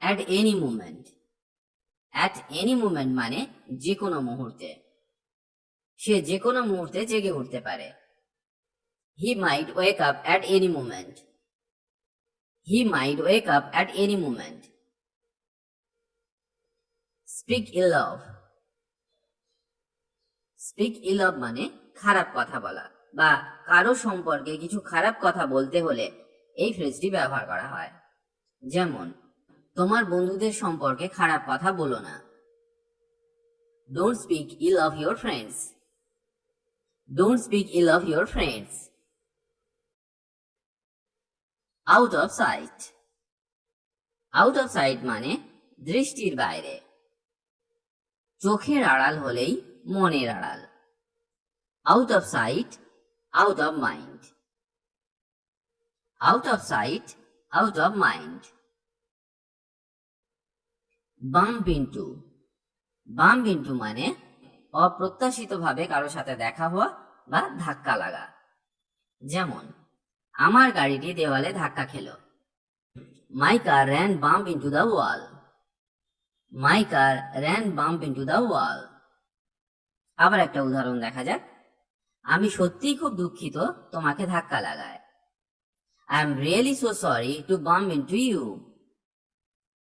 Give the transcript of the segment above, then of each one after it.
At any moment at any moment মানে যে কোনো মুহূর্তে। সে যে কোনো মুহূর্তে জেগে উঠতে পারে। He might wake up at any moment he might wake up at any moment speak ill of speak ill of মানে খারাপ কথা বলা বা কারও সম্পর্কে কিছু খারাপ কথা বলতে হলে এই ফ্রেজটি ব্যবহার করা হয়। যেমন তোমার বন্ধুদের সম্পর্কে খারাপ কথা বলো না। Don't speak ill of your friends don't speak ill of your friends out of sight out of sight মানে দৃষ্টির বাইরে। চোখের আড়াল হলেই মনের আড়াল। Out of sight out of mind out of sight out of mind bump into bump into মানে অপ্রত্যাশিতভাবে কারও সাথে দেখা হওয়া বা ধাক্কা লাগা। যেমন, আমার গাড়িটি দেওয়ালে ধাক্কা খেলো। My car ran bump into the wall. My car ran bump into the wall. আবার একটা উদাহরণ দেখা যাক। আমি সত্যিই খুব দুঃখিত, তোমাকে ধাক্কা লাগায়। I am really so sorry to bump into you.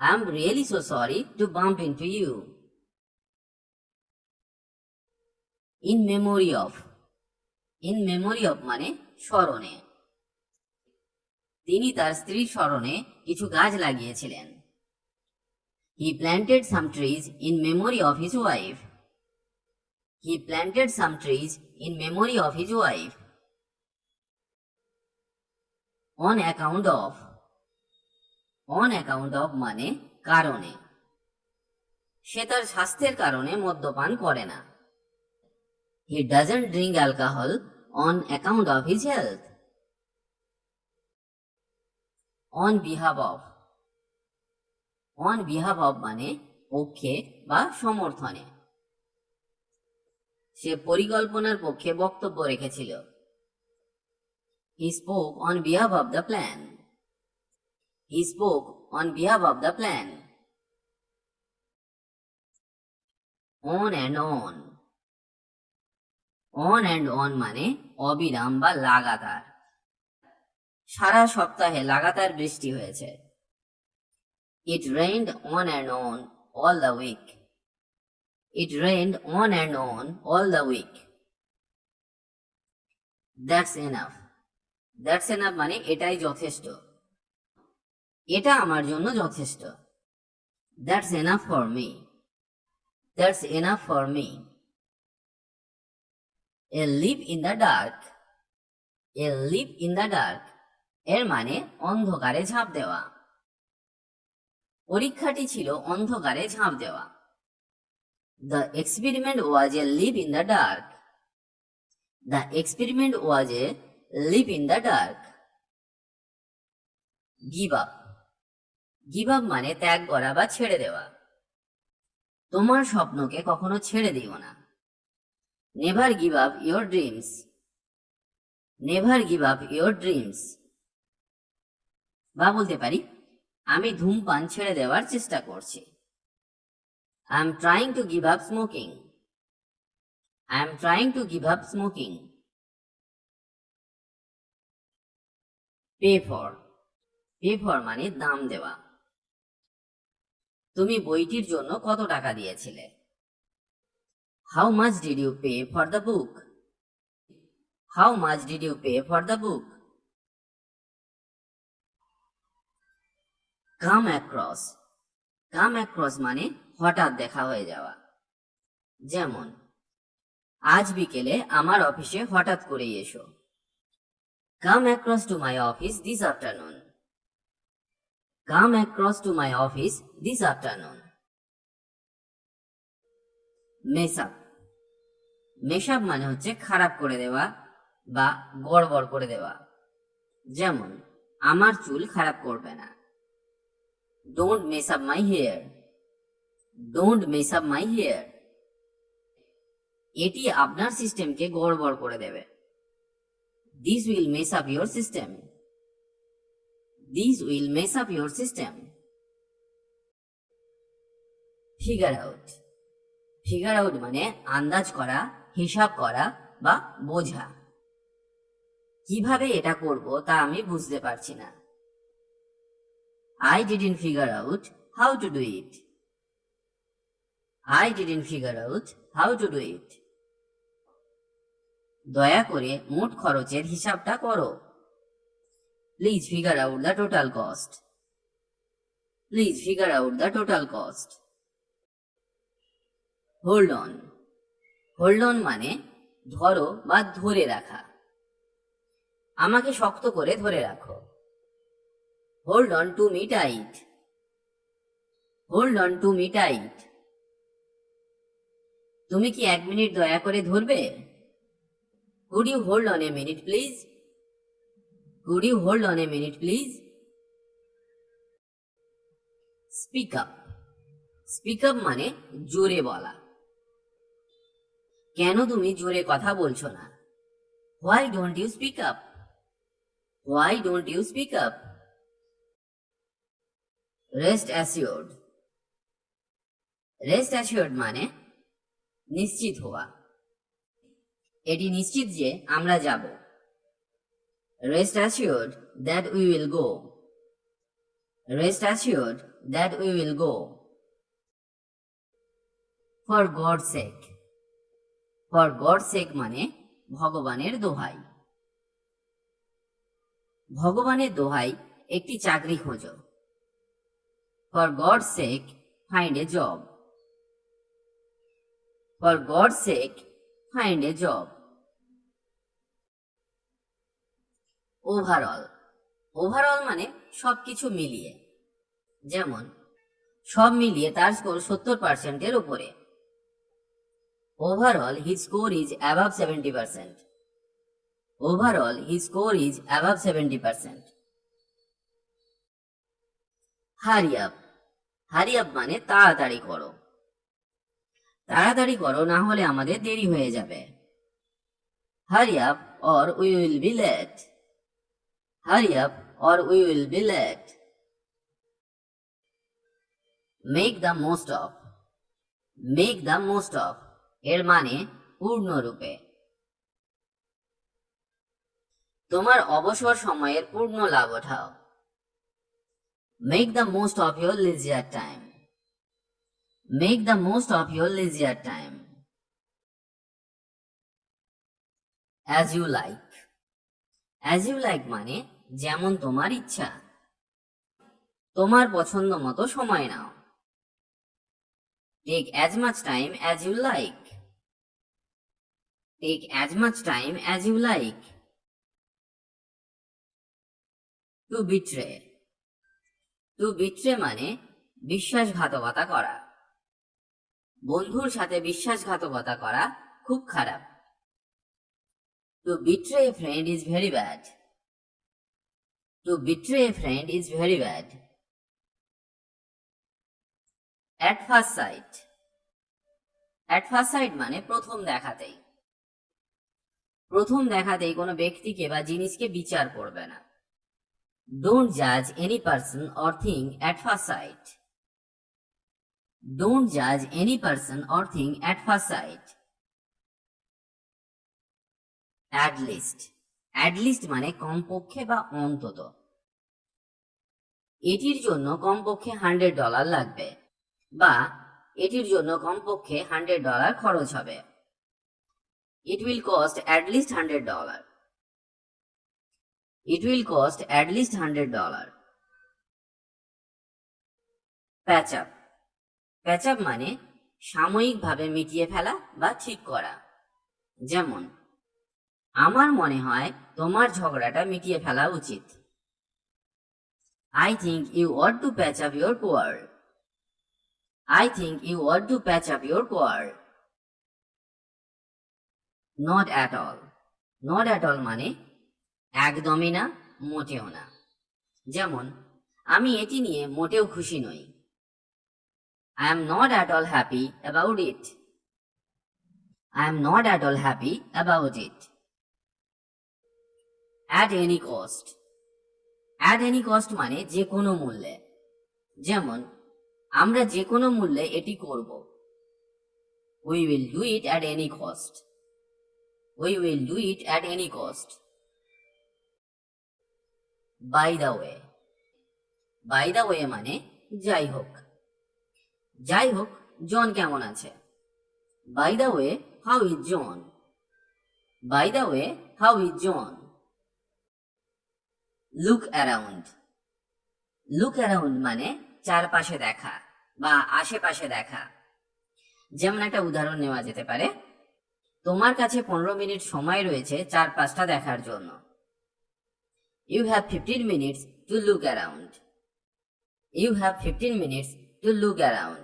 I am really so sorry to bump into you in memory of in memory of মানে স্মরণে। তিনি তার স্ত্রীর স্মরণে কিছু গাছ লাগিয়েছিলেন। He planted some trees in memory of his wife he planted some trees in memory of his wife on account of on account of মানে কারণে। সে তার স্বাস্থ্যের কারণে মদ্যপান করে না। He doesn't drink alcohol on account of his health on behalf of on behalf of মানে পক্ষে বা সমর্থনে। সে পরিকল্পনার পক্ষে বক্তব্য রেখেছিল। He spoke on behalf of the plan he spoke on behalf of the plan on and on on and on মানে অবিরাম বা লাগাতার। সারা সপ্তাহে লাগাতার বৃষ্টি হয়েছে। It rained on and on all the week it rained on and on all the week that's enough that's enough মানে এটাই যথেষ্ট। এটা আমার জন্য যথেষ্ট। That's enough for me that's enough for me a leap in the dark a leap in the dark এর মানে অন্ধকারে ঝাঁপ দেওয়া। পরীক্ষাটি ছিল অন্ধকারে ঝাঁপ দেওয়া। The experiment was a leap in the dark the experiment was a leap in the dark give up give up মানে ত্যাগ করা বা ছেড়ে দেওয়া। তোমার স্বপ্নকে কখনো ছেড়ে দিও না। Never give up your dreams never give up your dreams বা বলতে পারি, আমি ধূমপান ছেড়ে দেওয়ার চেষ্টা করছি। I am trying to give up smoking I am trying to give up smoking pay for pay for মানে দাম দেওয়া। তুমি বইটির জন্য কত টাকা দিয়েছিলে? How much did you pay for the book how much did you pay for the book come across come across মানে হঠাৎ দেখা হয়ে যাওয়া। যেমন, আজ বিকেলে আমার অফিসে হঠাৎ করে এসো। Come across to my office this afternoon come across to my office this afternoon mess up mess up মানে হচ্ছে খারাপ করে দেওয়া বা গড়বড় করে দেওয়া। যেমন, আমার চুল খারাপ করবে না। Don't mess up my hair don't mess up my hair এটি আপনার সিস্টেমকে গড়বড় করে দেবে। This will mess up your system this will mess up your system figure out figure out মানে আন্দাজ করা, হিসাব করা বা বোঝা। কীভাবে এটা করব তা আমি বুঝতে পারছি না। I didn't figure out how to do it I didn't figure out how to do it দয়া করে মোট খরচের হিসাবটা করো। Please figure out the total cost please figure out the total cost hold on hold on মানে ধরো বা ধরে রাখা। আমাকে শক্ত করে ধরে রাখো। Hold on to me tight hold on to me tight তুমি কি এক মিনিট দয়া করে ধরবে? Could you hold on a minute please could you hold on a minute please speak up speak up মানে জোরে বলা। কেন তুমি জোরে কথা বলছো না? Why don't you speak up why don't you speak up rest assured rest assured মানে নিশ্চিত হওয়া। এটি নিশ্চিত যে আমরা যাব। Rest assured that we will go rest assured that we will go for God sake for God sake মানে ভগবানের দোহাই। ভগবানের দোহাই একটি চাকরি খোঁজো। For God sake find a job for God sake find a job overall overall মানে সবকিছু মিলিয়ে। যেমন, সব মিলিয়ে তার স্কোর সত্তর পার্সেন্টের উপরে। Overall his score is above seventy percent overall his score is above seventy percent hurry up hurry up মানে তাড়াতাড়ি করো। তাড়াতাড়ি করো, না হলে আমাদের দেরি হয়ে যাবে। Hurry up or we will be late hurry up or we will be late make the most of make the most of এর মানে পূর্ণরূপে। তোমার অবসর সময়ের পূর্ণ লাভ ওঠাও। Make the most of your leisure time make the most of your leisure time as you like as you like মানে যেমন তোমার ইচ্ছা। তোমার পছন্দ মতো সময় নাও। Take as much time as you like take as much time as you like to betray to betray মানে বিশ্বাসঘাতকতা করা। বন্ধুর সাথে বিশ্বাসঘাতকতা করা খুব খারাপ। To betray friend is very bad to betray a friend is very bad at first sight at first sight মানে প্রথম দেখাতেই। প্রথম দেখাতেই কোনো ব্যক্তিকে বা জিনিসকে বিচার করবে না। ডোন্ট জাজ any person or thing at first site don't জাজ any person or thing at first sight at least at least মানে কমপক্ষে বা অন্তত। এটির জন্য কমপক্ষে হান্ড্রেড ডলার লাগবে বা এটির জন্য কমপক্ষে হান্ড্রেড ডলার খরচ হবে। It will cost at least hundred dollar it will cost at least hundred dollar patch up patch up মানে সাময়িকভাবে মিটিয়ে ফেলা বা ঠিক করা। যেমন, আমার মনে হয় তোমার ঝগড়াটা মিটিয়ে ফেলা উচিত। I think you want to patch up your quarrel I think you ought to patch up your quarrel. Not at all. Not at all মানে একদমই না, মোটেও না। যেমন, আমি এটি নিয়ে মোটেও খুশি নই। I am not at all happy about it I am not at all happy about it at any cost at any cost মানে যে কোনো মূল্যে। যেমন, আমরা যে কোনো মূল্যে এটি করব। We will do it at any cost we will do it at any cost by the way by the way মানে যাই হোক। যাই হোক, জন কেমন আছে? By the way how is John by the way how is John look around look around মানে চারপাশে দেখা বা আশেপাশে দেখা। যেমন একটা উদাহরণ নেওয়া যেতে পারে, তোমার কাছে পনেরো মিনিট সময় রয়েছে চারপাশটা দেখার জন্য। You have fifteen minutes to look around you have fifteen minutes to look around